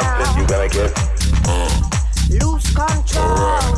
something, you gonna get lose control.